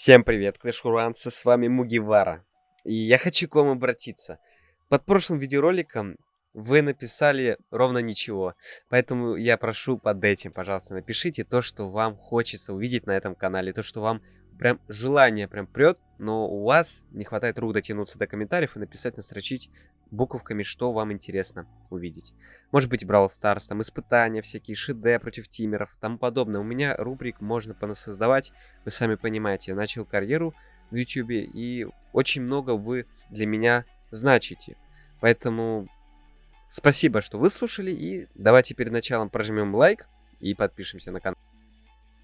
Всем привет, клэшуранцы, с вами Мугивара. И я хочу к вам обратиться. Под прошлым видеороликом вы написали ровно ничего. Поэтому я прошу под этим, пожалуйста, напишите то, что вам хочется увидеть на этом канале. То, что вам прям желание прям прет, но у вас не хватает рук дотянуться до комментариев и написать, настрочить буковками, что вам интересно увидеть. Может быть, Brawl Stars, там испытания всякие, ШД против тимеров, тому подобное. У меня рубрик можно понасоздавать, вы сами понимаете. Я начал карьеру в YouTube, и очень много вы для меня значите. Поэтому спасибо, что выслушали, и давайте перед началом прожмем лайк и подпишемся на канал.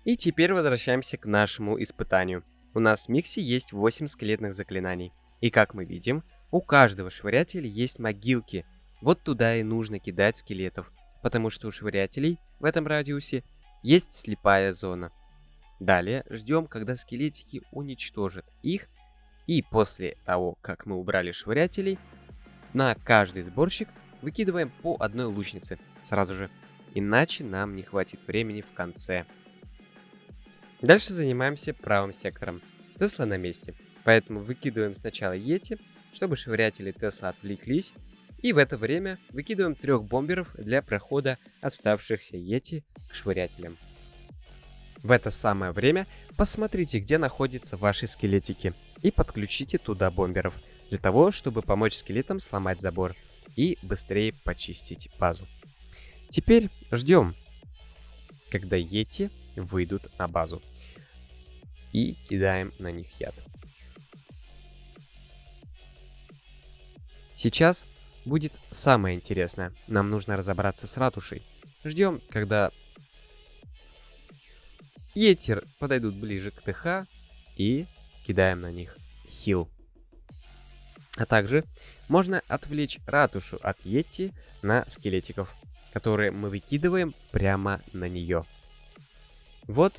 И теперь возвращаемся к нашему испытанию. У нас в миксе есть 8 скелетных заклинаний. И как мы видим, у каждого швырятеля есть могилки. Вот туда и нужно кидать скелетов, потому что у швырятелей в этом радиусе есть слепая зона. Далее ждем, когда скелетики уничтожат их, и после того, как мы убрали швырятелей, на каждый сборщик выкидываем по одной лучнице сразу же, иначе нам не хватит времени в конце. Дальше занимаемся правым сектором. Тесла на месте, поэтому выкидываем сначала Йети, чтобы швырятели Тесла отвлеклись, и в это время выкидываем трех бомберов для прохода оставшихся Йети к швырятелям. В это самое время посмотрите, где находятся ваши скелетики, и подключите туда бомберов, для того, чтобы помочь скелетам сломать забор и быстрее почистить базу. Теперь ждем, когда Йети выйдут на базу и кидаем на них яд. Сейчас будет самое интересное. Нам нужно разобраться с ратушей. Ждем, когда Етер подойдут ближе к ТХ и кидаем на них хил. А также можно отвлечь ратушу от Йети на скелетиков, которые мы выкидываем прямо на нее. Вот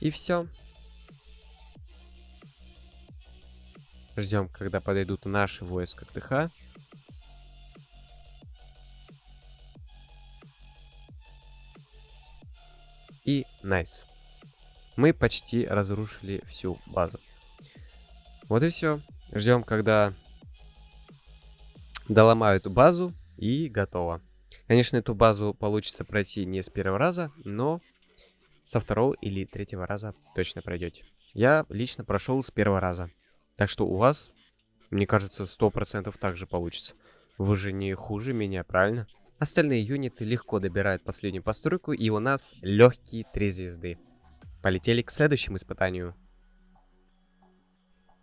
И все. Ждем, когда подойдут наши войска к ТХ. И найс. Мы почти разрушили всю базу. Вот и все. Ждем, когда доломают базу и готово. Конечно, эту базу получится пройти не с первого раза, но со второго или третьего раза точно пройдете. Я лично прошел с первого раза. Так что у вас, мне кажется, 100% так же получится. Вы же не хуже меня, правильно? Остальные юниты легко добирают последнюю постройку, и у нас легкие 3 звезды. Полетели к следующему испытанию.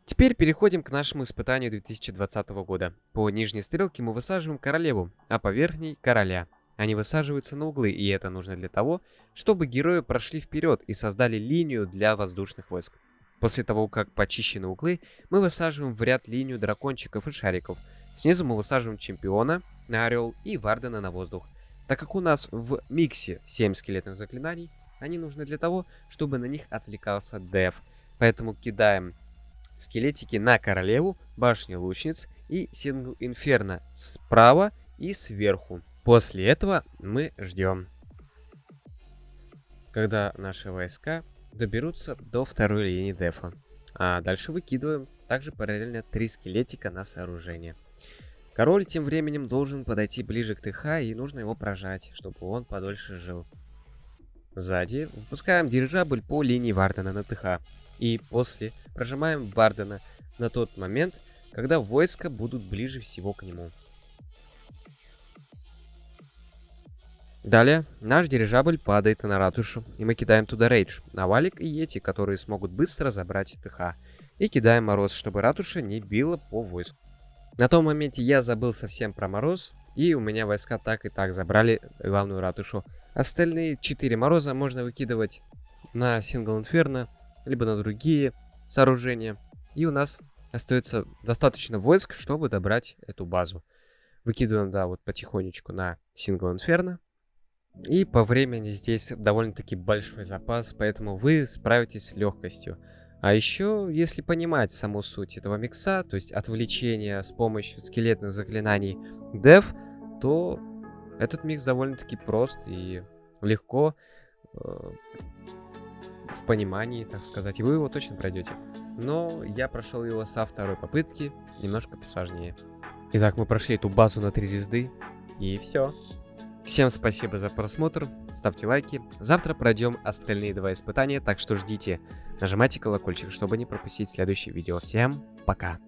Теперь переходим к нашему испытанию 2020 года. По нижней стрелке мы высаживаем королеву, а по верхней – короля. Они высаживаются на углы, и это нужно для того, чтобы герои прошли вперед и создали линию для воздушных войск. После того, как почищены углы, мы высаживаем в ряд линию дракончиков и шариков. Снизу мы высаживаем чемпиона на орел и вардена на воздух. Так как у нас в миксе 7 скелетных заклинаний, они нужны для того, чтобы на них отвлекался деф. Поэтому кидаем скелетики на королеву, башню лучниц и сингл инферно справа и сверху. После этого мы ждем, когда наши войска доберутся до второй линии дефа. А дальше выкидываем также параллельно три скелетика на сооружение. Король тем временем должен подойти ближе к ТХ и нужно его прожать, чтобы он подольше жил. Сзади выпускаем дирижабль по линии Вардена на ТХ. И после прожимаем Вардена на тот момент, когда войска будут ближе всего к нему. Далее, наш дирижабль падает на ратушу, и мы кидаем туда рейдж, Навалик и Йети, которые смогут быстро забрать ТХ. И кидаем мороз, чтобы ратуша не била по войску. На том моменте я забыл совсем про мороз, и у меня войска так и так забрали главную ратушу. Остальные 4 мороза можно выкидывать на сингл инферно, либо на другие сооружения. И у нас остается достаточно войск, чтобы добрать эту базу. Выкидываем, да, вот потихонечку на сингл инферно. И по времени здесь довольно-таки большой запас, поэтому вы справитесь с легкостью. А еще, если понимать саму суть этого микса, то есть отвлечение с помощью скелетных заклинаний Dev, то этот микс довольно-таки прост и легко э, в понимании, так сказать, и вы его точно пройдете. Но я прошел его со второй попытки, немножко посложнее. Итак, мы прошли эту базу на 3 звезды, и все. Всем спасибо за просмотр, ставьте лайки. Завтра пройдем остальные два испытания, так что ждите. Нажимайте колокольчик, чтобы не пропустить следующее видео. Всем пока!